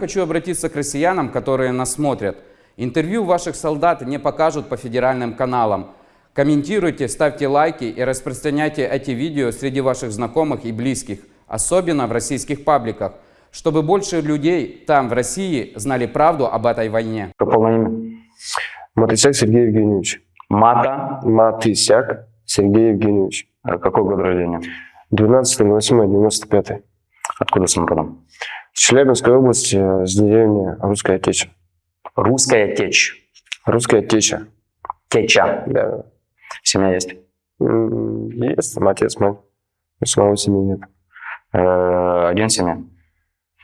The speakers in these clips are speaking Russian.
Хочу обратиться к россиянам, которые нас смотрят. Интервью ваших солдат не покажут по федеральным каналам. Комментируйте, ставьте лайки и распространяйте эти видео среди ваших знакомых и близких, особенно в российских пабликах, чтобы больше людей там, в России, знали правду об этой войне. По полное имя. Матысяк Сергей Евгеньевич. Мата. Матысяк Сергей Евгеньевич. А Какой год рождения? 12.08.95. Откуда сам родом? С Челябинской области, э, с деревни Русская Теча. Русская течь. Русская Теча. Теча. Да. Семья есть. Есть там отец, мать. У самого семьи нет. Э, Один в семье.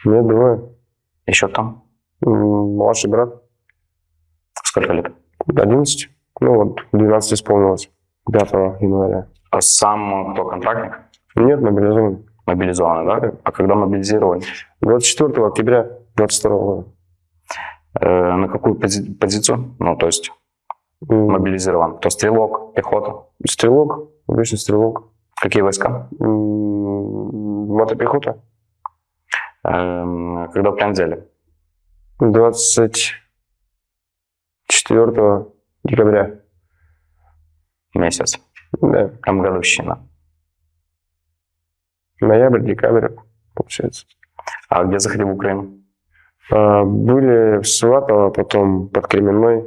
Нет, двое. Еще там. М, Младший брат. Сколько лет? 11. Ну вот, 12 исполнилось. 5 января. А сам кто контрактник? Нет, мобилизован. Мобилизованный, да? А когда мобилизировали? 24 октября 22 года. Э, на какую пози- позицию? Ну, то есть мобилизирован. Кто стрелок, пехота? Стрелок, обычный стрелок. Какие войска? М, Мотопехота. Эм, Когда плен взяли? 24 декабря. Месяц. Да. Там годовщина. Ноябрь, декабрь, получается. А где заходили в Украину? А, были в Сватово, потом под Кременной.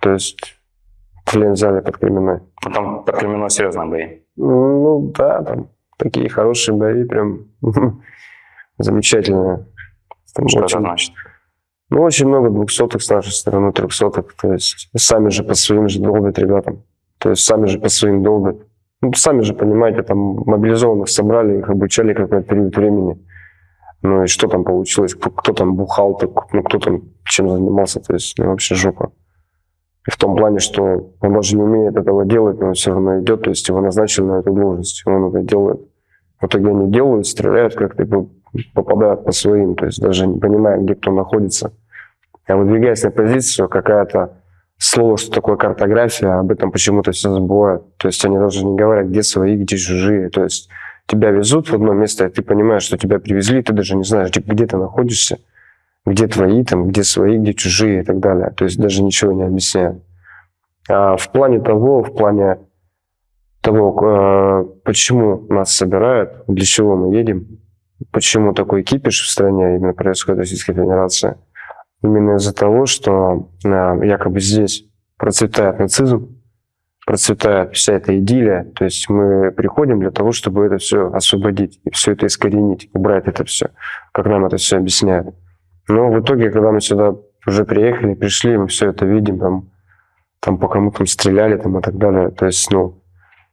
То есть плен взяли под Кременной. Ну, Там под Кременной серьезные бои. Ну да, там такие хорошие бои, прям замечательные. Там Что это очень, значит? ну, очень много двухсотых с нашей стороны, трехсотых. То есть сами же по своим же долбят ребятам. То есть сами же по своим долбят. Ну, сами же понимаете, там мобилизованных собрали, их обучали какой-то период времени. Ну и что там получилось? Кто, кто там бухал, так, ну кто там чем занимался, то есть ну, вообще жопа. И в том плане, что он даже не умеет этого делать, но он все равно идет, то есть его назначили на эту должность, он это делает. В итоге они делают, стреляют как-то попадают по своим, то есть даже не понимая, где кто находится. А выдвигаясь на позицию, какая-то слово, что такое картография, об этом почему-то все забывают. То есть они даже не говорят, где свои, где чужие. То есть тебя везут в одно место, и ты понимаешь, что тебя привезли, ты даже не знаешь, где ты находишься, где твои, там, где свои, где чужие и так далее. То есть даже ничего не объясняют. А в плане того, в плане того, э, почему нас собирают, для чего мы едем, почему такой кипиш в стране именно происходит в Российской Федерации, именно из-за того, что э, якобы здесь процветает нацизм, процветает вся эта идиллия, то есть мы приходим для того, чтобы это все освободить, и все это искоренить, убрать это все, как нам это все объясняют. Но в итоге, когда мы сюда уже приехали, пришли, мы все это видим, там, там по кому там стреляли там, и так далее. То есть, ну,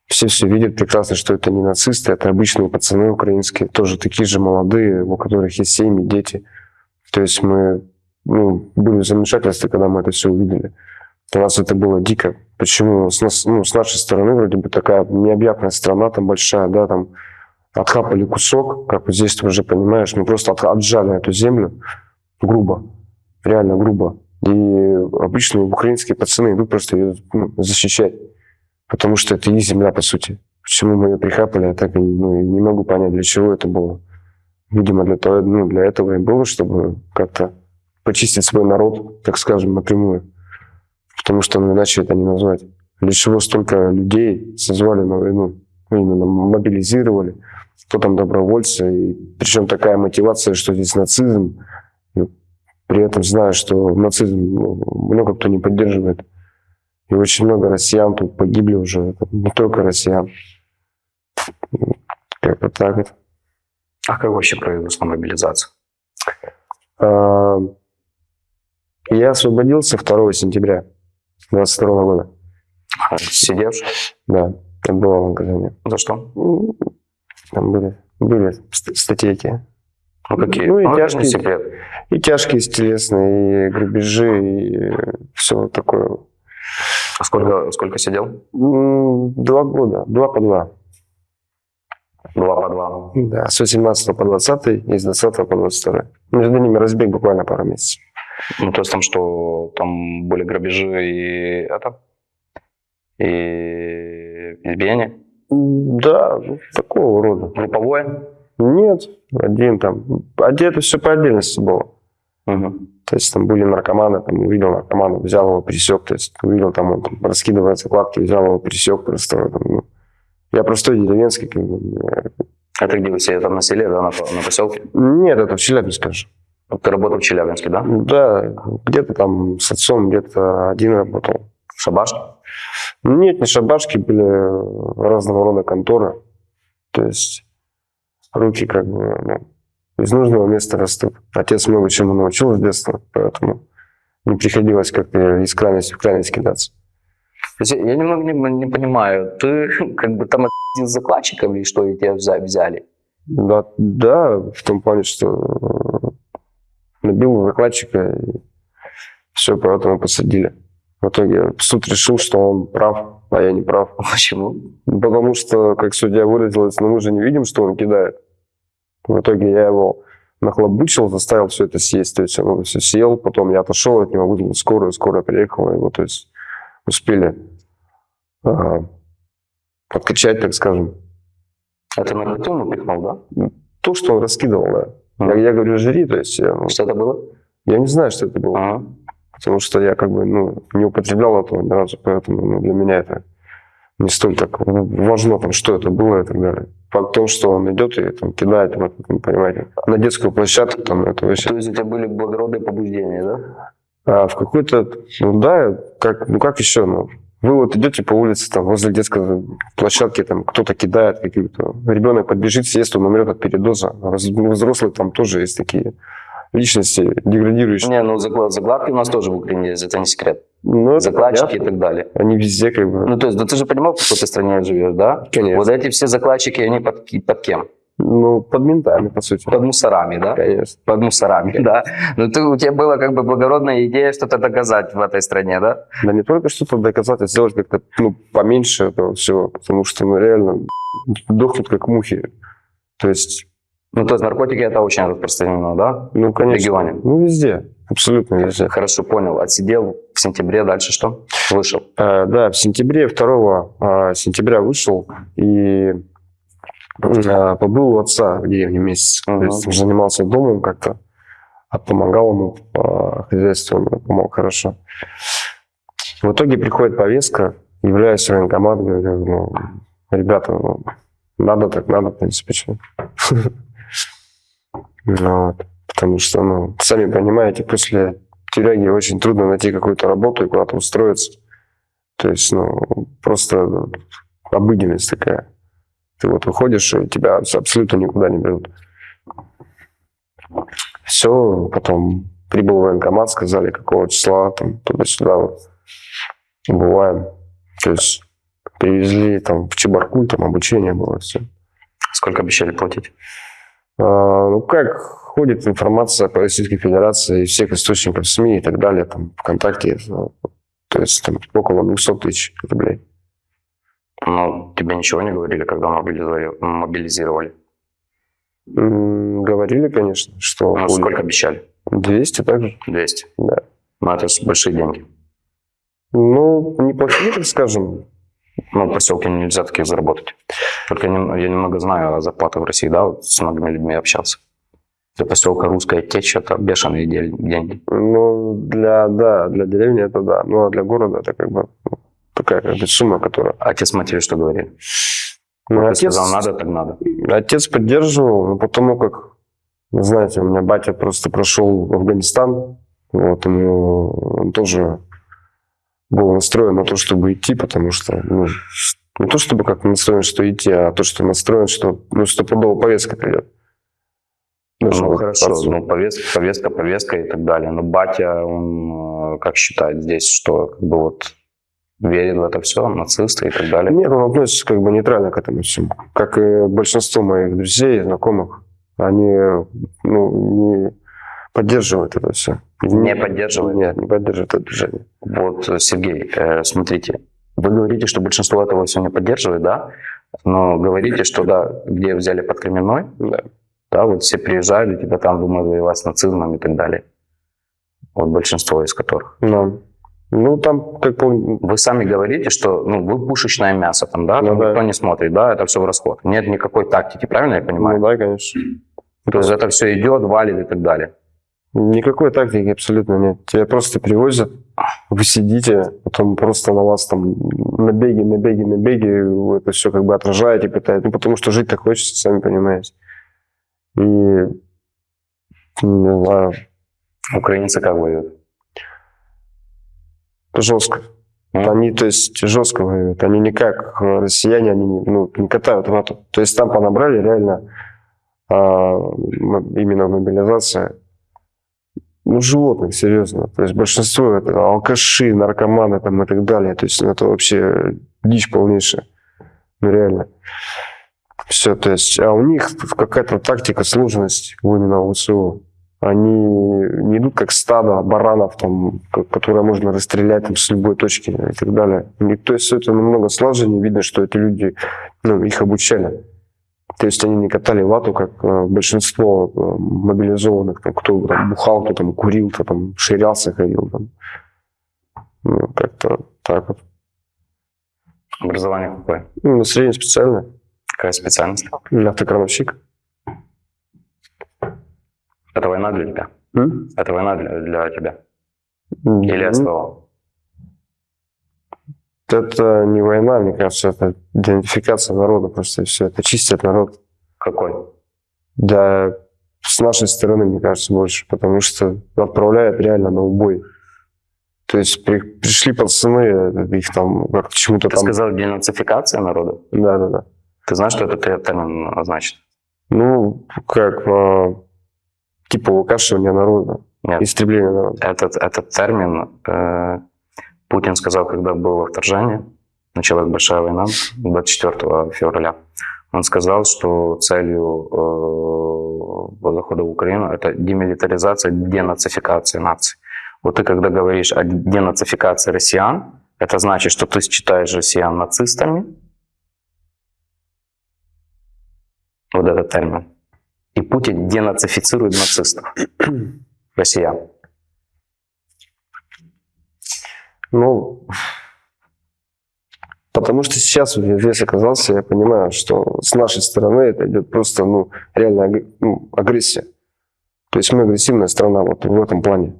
все все видят прекрасно, что это не нацисты, это обычные пацаны украинские, тоже такие же молодые, у которых есть семьи, дети. То есть мы ну, были в когда мы это все увидели. Для нас это было дико. Почему с, нас, ну, с нашей стороны вроде бы такая необъятная страна, там большая, да, там отхапали кусок, как вот здесь ты уже понимаешь, мы просто от- отжали эту землю грубо, реально грубо. И обычные украинские пацаны идут просто ее ну, защищать, потому что это их земля, по сути. Почему мы ее прихапали, я так и ну, не могу понять, для чего это было. Видимо, для, того, ну, для этого и было, чтобы как-то почистить свой народ, так скажем, напрямую. Потому что ну, иначе это не назвать. Для чего столько людей созвали на войну, ну, именно мобилизировали, кто там добровольцы, и причем такая мотивация, что здесь нацизм, и при этом зная, что нацизм ну, много кто не поддерживает. И очень много россиян тут погибли уже, это не только россиян. Как-то так вот. А как вообще произошла мобилизация? А, Я освободился 2 сентября 22 года. А, Сидевший? Да, отбывал в наказание. За что? Ну, Там были, были ст- статейки. Ну, какие? Ну, и это тяжкие. секрет. И тяжкие телесные, и грабежи, и все такое. А сколько, сколько сидел? Два года, два по два. Два по два. Да, с 18 по 20 и с 20 по 22. Между ними разбег буквально пару месяцев. Ну, то есть там что, там были грабежи и это? И избиение? Да, ну, такого рода. Групповое? Нет, один там. Это все по отдельности было. Мгм. То есть там были наркоманы, там увидел наркомана, взял его, пересек, то есть увидел там он там, раскидывает закладки, взял его, пересек просто. там, ну. Я простой деревенский, как бы, мне- Это где вы все там на селе, да, на, на поселке? Нет, это в Челябинске же. Ты работал в Челябинске, да? Да, где-то там с отцом, где-то один работал. Шабаш? Нет, не шабашки, были разного рода конторы. То есть руки как бы ну, из нужного места растут. Отец много чему научил с детства, поэтому не приходилось как-то из крайности в крайность кидаться. Я немного не, не понимаю, ты как бы там с закладчиком или что, и тебя взя- взяли? Да, да, в том плане, что набил закладчика и все, поэтому посадили. В итоге суд решил, что он прав, а я не прав. Почему? Потому что, как судья выразилась, ну мы же не видим, что он кидает. В итоге я его нахлобучил, заставил все это съесть. То есть он все съел, потом я отошел от него, вызвал скорую, скорая приехала, его, то есть успели а, подкачать, так скажем. Это наркоту ему пихнул, да? То, что он раскидывал, да. Я, Мгм. я говорю, жри, то есть я, ну, Что это было? я не знаю, что это было. Ага. Потому что я как бы ну, не употреблял этого ни разу, поэтому ну, для меня это не столь так важно, там, что это было и так далее. Факт в том, что он идет и там, кидает, вот, вы понимаете, на детскую площадку, там, это вообще... То есть у тебя были благородные побуждения, да? А в какой-то, ну да, как, ну как еще, ну, вы вот идете по улице, там, возле детской площадки, там, кто-то кидает какие-то, ребенок подбежит, съест, он умрет от передоза. Раз- ну, Взрослые там тоже есть такие личности деградирующие. Не, ну заклад- закладки у нас тоже в Украине есть, это не секрет. Ну, Закладчики и понятно. так далее. Они везде как бы... Ну, то есть, да ты же понимал, в какой ты стране живешь, да? Конечно. Вот эти все закладчики, они под, под кем? Ну, под ментами, по сути. Под мусорами, да? Конечно. Под мусорами, да. Ну, ты, у тебя была как бы благородная идея что-то доказать в этой стране, да? Да не только что-то доказать, а сделать как-то ну, поменьше этого всего. Потому что ну, реально дохнут как мухи. То есть, Ну, то есть наркотики это очень распространено, да? ну, конечно. регионе? Ну, везде. Абсолютно везде. Хорошо, понял. Отсидел в сентябре, дальше что? Вышел. Э, да, в сентябре, 2 э, сентября вышел и побыл у отца в деревне месяц. То Ага. есть занимался домом как-то, а помогал ему по хозяйству, он помог хорошо. В итоге приходит повестка, являюсь в военкомат, говорю, ну, ребята, ну, надо так надо, в принципе, что. Ну. Потому что, ну, сами понимаете, после тюряги очень трудно найти какую-то работу и куда-то устроиться. То есть, ну, просто обыденность такая. Ты вот выходишь, и тебя абсолютно никуда не берут. Все, потом прибыл в военкомат, сказали, какого числа, там, туда-сюда, вот. Бываем. То есть, привезли там в Чебаркуль, там обучение было, все. Сколько обещали платить? А, ну, как ходит информация по Российской Федерации из всех источников СМИ и так далее, там, ВКонтакте, то есть там около 200 тысяч рублей. Ну, тебе ничего не говорили, когда мобилизовали? мобилизировали? М, Говорили, конечно, что Ну, будет сколько обещали? 200 также, 200. да. Ну, это же большие деньги. Ну, неплохие, так скажем. Ну, в поселке нельзя таких заработать. Только я, нем- я немного знаю о зарплатах в России, да, вот с многими людьми общался. Для поселка русская течь это бешеные деньги. Ну, для, да, для деревни это да. Ну, а для города это как бы ну, такая как бы сумма, которая... Отец матери что говорит? Ну, отец, сказал, надо, так надо. отец поддерживал, но потому как, знаете, у меня батя просто прошел в Афганистан, вот, ему он тоже был настроен на то, чтобы идти, потому что, ну, не то чтобы как настроен, что идти, а то, что настроен, что, ну, стопудово повестка придет. Даже Ну, вот хорошо, отцу. ну, повестка, повестка, повестка и так далее. Но батя, он э, как считает здесь, что как бы вот верит в это все, нацисты и так далее. Нет, он относится как бы нейтрально к этому всему. Как и большинство моих друзей, знакомых, они ну, не поддерживают это все. Не поддерживают? Нет, не поддерживают это движение. Вот, э, Сергей, э, смотрите, вы говорите, что большинство этого все не поддерживает, да? Но говорите, что да, где взяли под Кременной, Да. да, вот все приезжали, тебя там думают воевать с нацизмом и так далее. Вот большинство из которых. Но, ну, там, как помню, Вы сами говорите, что ну, вы пушечное мясо там, да? Ну Там да. никто не смотрит, да? Это все в расход. Нет никакой тактики, правильно я ну понимаю? да, конечно. То есть это все идет, валит и так далее. Никакой тактики абсолютно нет. Тебя просто привозят, вы сидите, потом просто на вас там набеги, набеги, набеги, вы это все как бы отражаете, пытаетесь. Ну, потому что жить так хочется, сами понимаете. И, не знаю, Украинцы как воюют? Жестко. М? Они, то есть, жестко воюют. Они не как э, россияне, они ну, не катают вату. То есть там понабрали реально а, именно мобилизация ну, животных, серьезно. То есть большинство это алкаши, наркоманы там и так далее. То есть ну, это вообще дичь полнейшая. Ну, реально. Все, то есть, а у них какая-то тактика, сложность именно ВСУ. Они не идут как стадо баранов, там, ко- которые можно расстрелять там, с любой точки и так далее. Них, то есть это намного слаженнее, видно, что эти люди, ну, их обучали. То есть они не катали вату, как э, большинство э, мобилизованных, там, кто там, бухал, кто там курил, кто там ширялся, ходил. Там. Ну, как-то так вот. Образование какое? Ну, среднее специальное. Какая специальность? Автокрановщик. Это война для тебя? М? Это война для, для тебя? Или Ну, СВО? Это не война, мне кажется, это идентификация народа просто и все. Это чистят народ. Какой? Да, с нашей стороны, мне кажется, больше, потому что отправляют реально на убой. То есть при- пришли пацаны, их там как чему-то Ты там... сказал денацификация народа? Да, да, да. Ты знаешь, что это те- термин значит? Ну, как э, типа выкашивание народа, Нет. истребление народа. Этот, этот термин э, Путин сказал, когда было вторжение, началась большая война 24 февраля. Он сказал, что целью э, захода в Украину это демилитаризация, денацификация наций. Вот ты когда говоришь о денацификации россиян, это значит, что ты считаешь россиян нацистами. Вот этот термин. И Путин денацифицирует нацистов, россиян. Ну, потому что сейчас здесь оказался, я понимаю, что с нашей стороны это идет просто, ну, реально аг- ну, агрессия. То есть мы агрессивная страна вот в этом плане.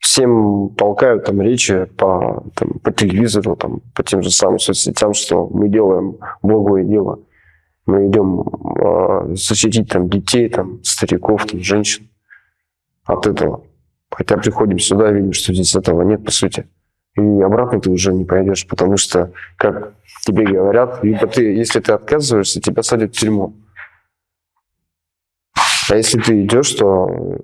Всем толкают там речи по, там, по телевизору, там, по тем же самым соцсетям, что мы делаем благое дело. Мы идем э, защитить там детей, там, стариков, там, женщин от этого. Хотя приходим сюда и видим, что здесь этого нет, по сути. И обратно ты уже не пойдешь, потому что, как тебе говорят, либо ты, если ты отказываешься, тебя садят в тюрьму. А если ты идешь, то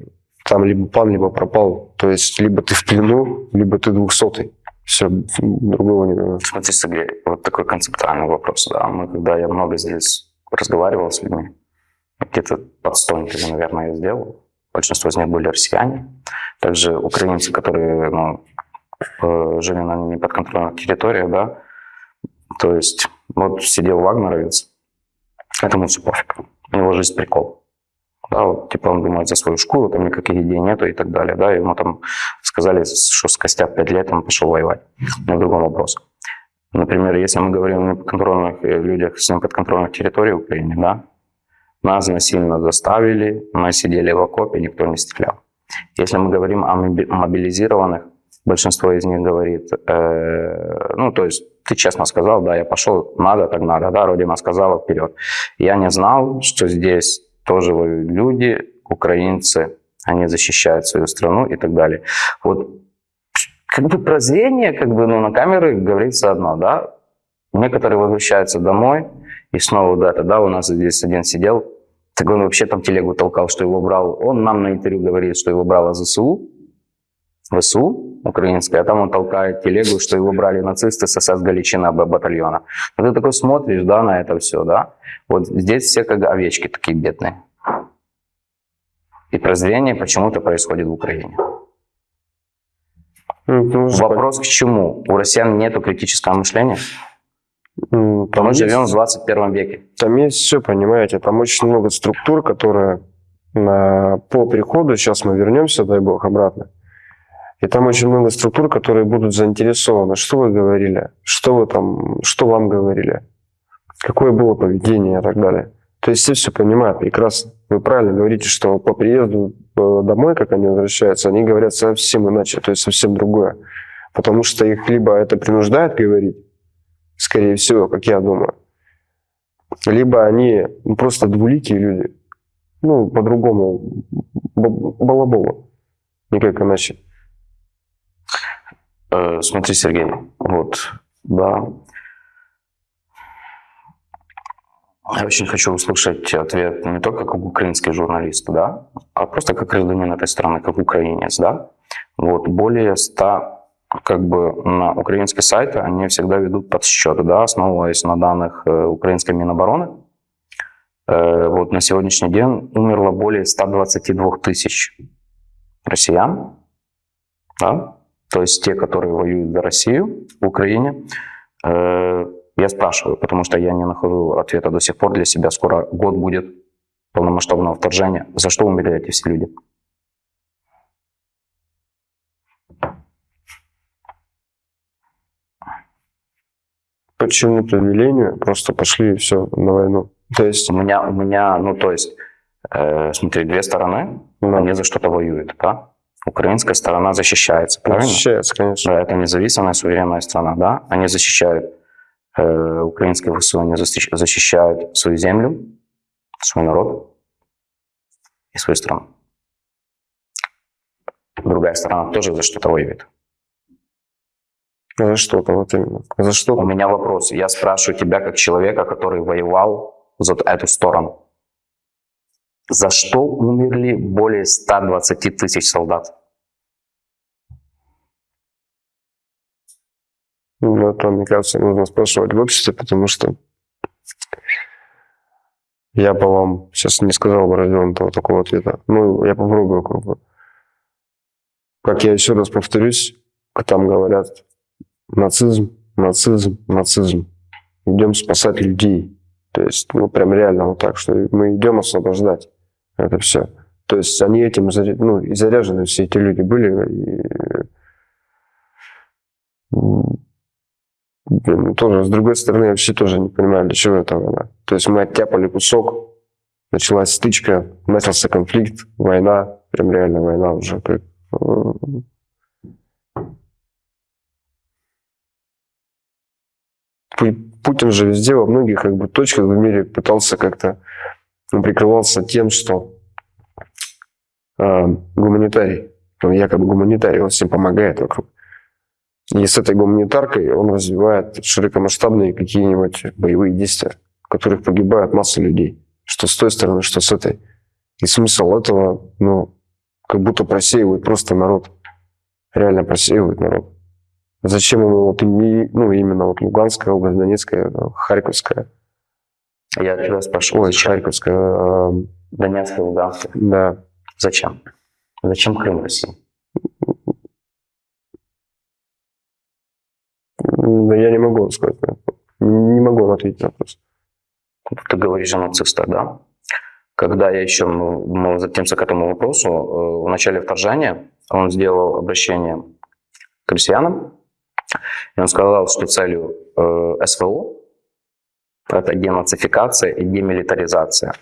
там либо план, либо пропал. То есть либо ты в плену, либо ты двухсотый. Все, другого не дано. Смотри, Сергей, вот такой концептуальный вопрос. Да. Мы, когда я много здесь разговаривал с людьми, где-то под 100 интервью, наверное, я сделал. Большинство из них были россияне. Также украинцы, которые ну, э, жили на неподконтрольных территориях, да. То есть, вот сидел вагнеровец, этому все пофиг. У него жизнь прикол. Да, вот, типа он думает за свою шкуру, там никаких идей нету и так далее. Да, ему там сказали, что с костяк 5 лет он пошел воевать. В другом вопрос. Например, если мы говорим о неподконтрольных э, людях с неподконтрольных территорий Украины, да, нас насильно заставили, мы сидели в окопе, никто не стрелял. Если мы говорим о моби- мобилизированных, большинство из них говорит, э, ну, то есть ты честно сказал, да, я пошел, надо, так надо, да, Родина сказала, вперед. Я не знал, что здесь тоже люди, украинцы, они защищают свою страну и так далее. Вот как бы прозрение, как бы, ну, на камеры говорится одно, да. Некоторые возвращаются домой, и снова да, у нас здесь один сидел, так он вообще там телегу толкал, что его брал, он нам на интервью говорит, что его брало ЗСУ, ВСУ украинская, а там он толкает телегу, что его брали нацисты с СС Галичина батальона. Вот ты такой смотришь, да, на это все, да. Вот здесь все как овечки такие бедные. И прозрение почему-то происходит в Украине. Ну, Вопрос к чему? У россиян нет критического мышления? М, Там Мы есть- живем в 21 веке. Там есть все, понимаете, там очень много структур, которые на- по приходу, сейчас мы вернемся, дай бог, обратно, и там очень много структур, которые будут заинтересованы, что вы говорили, что вы там, что вам говорили, какое было поведение и так далее. То есть все все понимают прекрасно. Вы правильно говорите, что по приезду э, домой, как они возвращаются, они говорят совсем иначе, то есть совсем другое. Потому что их либо это принуждает говорить, скорее всего, как я думаю, либо они ну, просто двуликие люди, ну, по-другому, балабола, никак иначе. Э, смотри, Сергей, вот, да. Я очень хочу услышать ответ не только как украинский журналист, да, а просто как гражданин этой страны, как украинец, да. Вот, более ста как бы на украинские сайты, они всегда ведут подсчеты, да, основываясь на данных э, украинской Минобороны. Э, вот на сегодняшний день умерло более 122 тысяч россиян, да, то есть те, которые воюют за Россию в Украине. Я спрашиваю, потому что я не нахожу ответа до сих пор для себя. Скоро год будет полномасштабного вторжения. За что умерли эти все люди? По чему-то велению просто пошли и все на войну. То есть у меня, у меня, ну то есть, э, смотри, две стороны, да. они за что-то воюют, да? Украинская сторона защищается, правильно? Защищается, конечно. Да, это независимая, суверенная страна, да? Они защищают, э, украинские ВСУ, они защищают свою землю, свой народ и свою страну. Другая сторона тоже за что-то воюет. За что-то, вот именно. За что -то. У меня вопрос. Я спрашиваю тебя как человека, который воевал за эту сторону. За что умерли более 120 тысяч солдат? Ну, это, мне кажется, нужно спрашивать в обществе, потому что я бы вам сейчас не сказал бы развернутого такого ответа. Ну, я попробую как бы. Как я еще раз повторюсь, там говорят нацизм, нацизм, нацизм. Идем спасать людей. То есть, ну, прям реально вот так, что мы идем освобождать это все. То есть они этим ну, и заряжены все эти люди были. И, тоже, с другой стороны, я вообще тоже не понимаю, для чего это война. То есть мы оттяпали кусок, началась стычка, начался конфликт, война, прям реально война уже. Как, Путин же везде, во многих как бы, точках в мире пытался как-то, он прикрывался тем, что э, гуманитарий, он якобы гуманитарий, он всем помогает вокруг. И с этой гуманитаркой он развивает широкомасштабные какие-нибудь боевые действия, в которых погибают масса людей. Что с той стороны, что с этой. И смысл этого, ну, как будто просеивает просто народ. Реально просеивает народ. Зачем ему вот ну, именно вот Луганская область, Донецкая, Харьковская? Я тебя спрашиваю. Ой, Харьковская. Э, Донецкая, Луганская. Да. Зачем? Зачем Крым России? Да я не могу сказать. Не могу вам ответить на вопрос. Ты говоришь о нацистах, да? Когда я еще, мы затемся к этому вопросу, э, в начале вторжения он сделал обращение к россиянам, и он сказал, что целью э, СВО это денацификация и демилитаризация.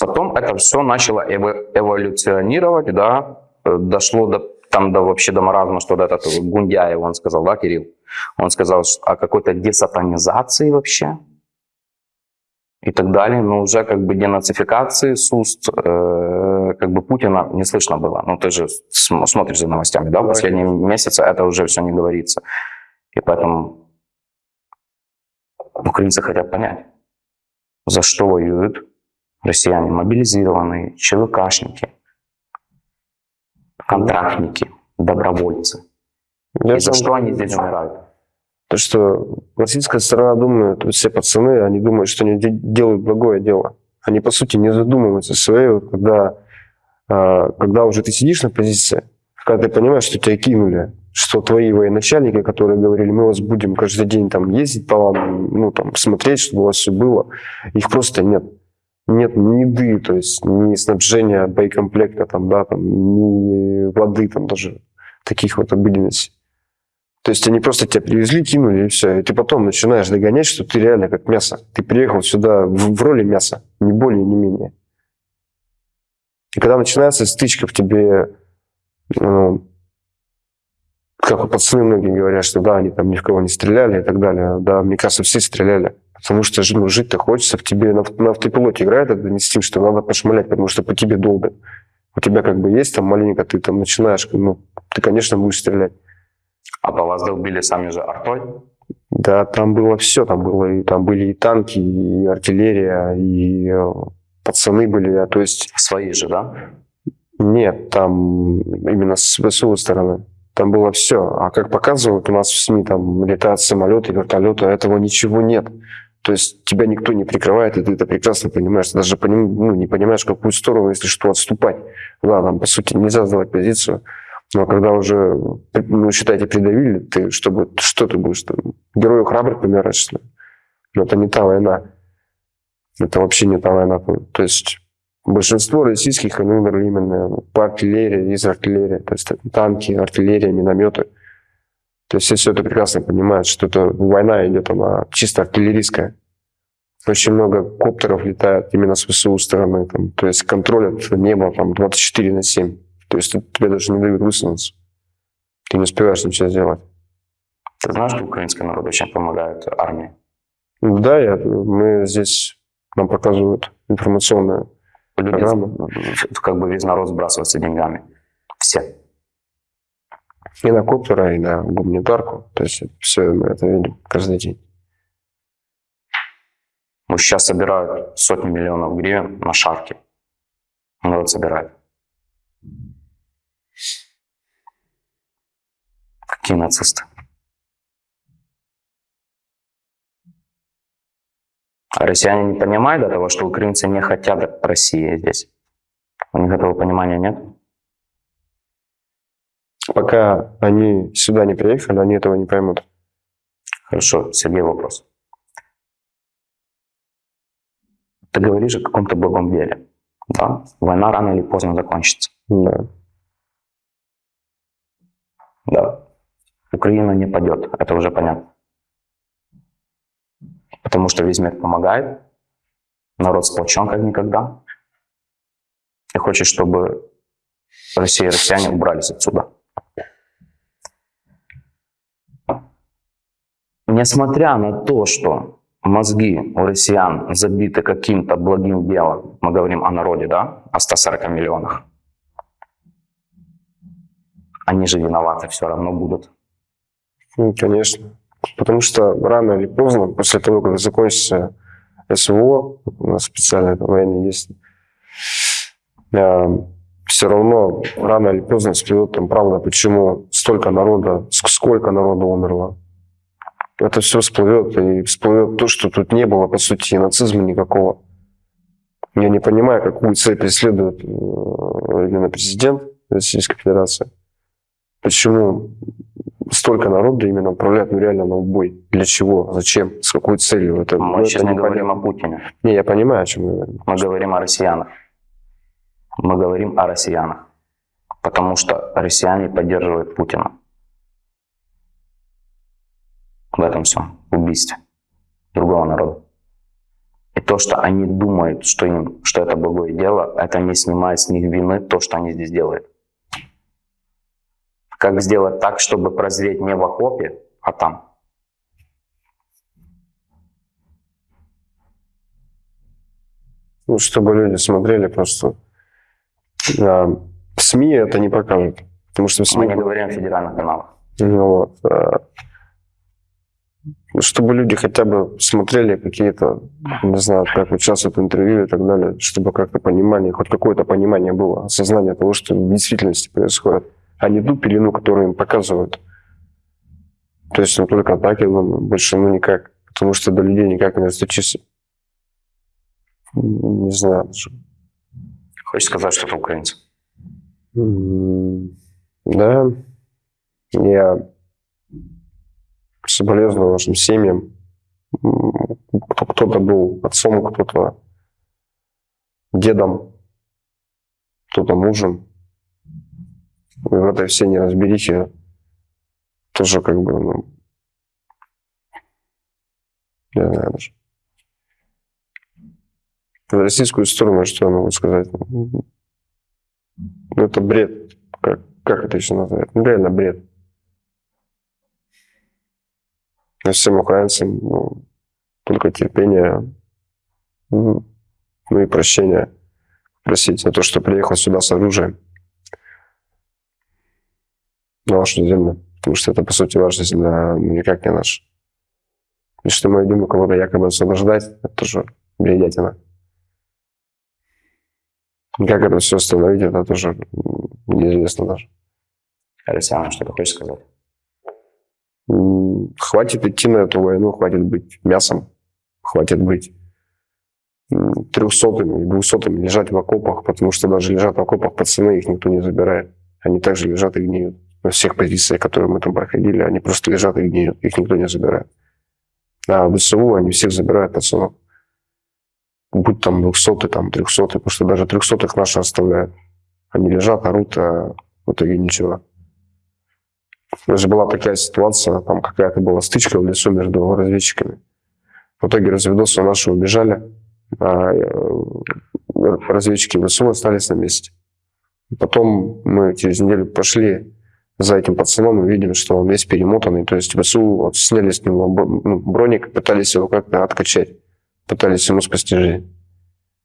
Потом это все начало эволюционировать, да, дошло до, там до, вообще до маразма, что вот этот Гундяев, он сказал, да, Кирилл, он сказал о какой-то десатанизации вообще и так далее, но уже как бы денацификации с уст э, как бы Путина не слышно было. Ну, ты же смотришь за новостями, да, в последние месяцы это уже все не говорится. И поэтому украинцы хотят понять, за что воюют россияне, мобилизированные, ЧВКшники, контрактники, добровольцы. Я И за что они здесь умирают? То, что российская сторона думает, все пацаны, они думают, что они делают благое дело. Они, по сути, не задумываются своей, когда, а, когда уже ты сидишь на позиции, когда ты понимаешь, что тебя кинули, что твои военачальники, которые говорили, мы вас будем каждый день там ездить по вам, ну, там, смотреть, чтобы у вас все было, их просто нет. Нет ни еды, то есть ни снабжения боекомплекта, там, да, там, ни воды, там даже таких вот обыденностей. То есть они просто тебя привезли, кинули, и все. И ты потом начинаешь догонять, что ты реально как мясо. Ты приехал сюда в, в роли мяса, не более, не менее. И когда начинается стычка в тебе, ну, как пацаны многие говорят, что да, они там ни в кого не стреляли и так далее. Да, мне кажется, все стреляли. Потому что ну, жить-то хочется, в тебе на, на автопилоте играет этот инстинкт, что надо пошмалять, потому что по тебе долбят. У тебя как бы есть там маленько, ты там начинаешь, ну, ты, конечно, будешь стрелять. А по вас долбили сами же артой? Да, там было все, там было и там были и танки, и артиллерия, и э, пацаны были, а то есть Свои же, да? нет, там именно с ВСУ стороны. Там было все. А как показывают у нас в СМИ, там летают самолеты, вертолеты, а этого ничего нет. То есть тебя никто не прикрывает, и ты это прекрасно понимаешь. Ты даже поним- ну, не понимаешь, в какую сторону, если что, отступать. Да, там, по сути, нельзя сдавать позицию. Но когда уже, ну, считайте, придавили, ты чтобы, что ты будешь там? Герою храбрых помираешь, что ли? Но это не та война. Это вообще не та война. То есть большинство российских, они умерли именно по артиллерии, из артиллерии. То есть танки, артиллерия, минометы. То есть все это прекрасно понимают, что это война идет, она чисто артиллерийская. Очень много коптеров летает именно с ВСУ стороны. Там, то есть контролят небо там, 24 на 7. То есть тебе даже не дают высунуться. Ты не успеваешь ничего сделать. Ты знаешь, что украинский народ очень помогает армии? Да, я, мы здесь нам показывают информационную Люди, программу. как бы весь народ сбрасывается деньгами. Все. И на коптера, и на гуманитарку. То есть все мы это видим каждый день. Ну, сейчас собирают сотни миллионов гривен на шарки. Народ собирает. Какие нацисты? А россияне не понимают этого, что украинцы не хотят России здесь? У них этого понимания нет? Пока они сюда не приехали, они этого не поймут. Хорошо, Сергей, вопрос. Ты говоришь о каком-то благом деле. Да? Война рано или поздно закончится. Да. Да. Украина не падет, это уже понятно. Потому что весь мир помогает, народ сплочен как никогда. И хочет, чтобы Россия и россияне убрались отсюда. Несмотря на то, что мозги у россиян забиты каким-то благим делом, мы говорим о народе, да, о 140 миллионах, они же виноваты все равно будут. Ну, конечно. Потому что рано или поздно, после того, как закончится СВО, у нас специальное там военные действия, все равно рано или поздно всплывет там правда, почему столько народа, ск- сколько народа умерло. Это все всплывет, и всплывет то, что тут не было, по сути, нацизма никакого. Я не понимаю, какую цель преследует э, именно президент Российской Федерации. Почему столько народа именно отправляют ну, реально на убой? Для чего? Зачем? С какой целью? Это, ну, Мы это сейчас не непонятно. говорим о Путине, Не, я понимаю, о чем мы говорим. мы говорим о россиянах. Мы говорим о россиянах. Потому что россияне поддерживают Путина. В этом всем убийстве другого народа. И то, что они думают, что, им, что это благое дело, это не снимает с них вины то, что они здесь делают. Как сделать так, чтобы прозреть не в окопе, а там? Ну, чтобы люди смотрели просто. А, в СМИ это не покажут. Потому что в СМИ... Мы не говорим о федеральных каналах. Ну, вот, а, чтобы люди хотя бы смотрели какие-то, не знаю, как сейчас это интервью и так далее, чтобы как-то понимание, хоть какое-то понимание было, осознание того, что в действительности происходит, а не ту пелену, которую им показывают. То есть, ну, только так, я думаю, больше, ну, никак. Потому что до людей никак не достучишься. Не знаю. даже. Хочешь сказать, что это украинцы? М, Да, я соболезную вашим семьям. Кто-то был отцом, кто-то дедом, кто-то мужем. И в этой всей неразберихе, то тоже как бы, ну, не знаю даже. В российскую сторону, что я могу сказать? Ну, это бред. Как, как это еще назвать? Ну, реально бред. Но всем украинцам ну, только терпение, ну, ну и прощение просить за то, что приехал сюда с оружием на вашу землю. Потому что это, по сути, ваша земля, никак не наша. И что мы идем кого-то якобы освобождать, это тоже бредятина. И как это все остановить, это тоже неизвестно даже. Александр, что ты хочешь сказать? Хватит идти на эту войну, хватит быть мясом, хватит быть трехсотыми, двухсотыми, лежать в окопах, потому что даже лежат в окопах пацаны, их никто не забирает. Они также лежат и гниют. Всех позициях, которые мы там проходили, они просто лежат и гниют, их никто не забирает. А в ВСУ они всех забирают пацанов. Будь там двухсотый, там трехсотый, потому что даже трехсотых наши оставляют. Они лежат, орут, а в итоге ничего. Даже была такая ситуация, там какая-то была стычка в лесу между разведчиками. В итоге разведосы наши убежали, а э, разведчики ВСУ остались на месте. Потом мы через неделю пошли за этим пацаном и видим, что он весь перемотанный. То есть ВСУ вот, сняли с него ну, броник, пытались его как-то откачать, пытались ему спасти жизнь.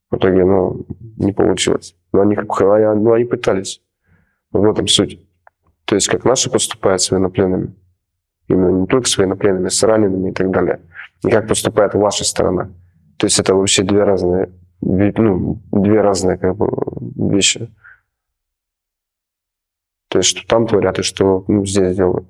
В итоге, ну, не получилось. Но они, как- ну, они пытались. В этом суть. То есть, как наши поступают с военнопленными. Именно не только с военнопленными, с ранеными и так далее. И как поступает ваша сторона. То есть, это вообще две разные, ну, две разные как бы, вещи. То есть, что там творят и что ну, здесь делают.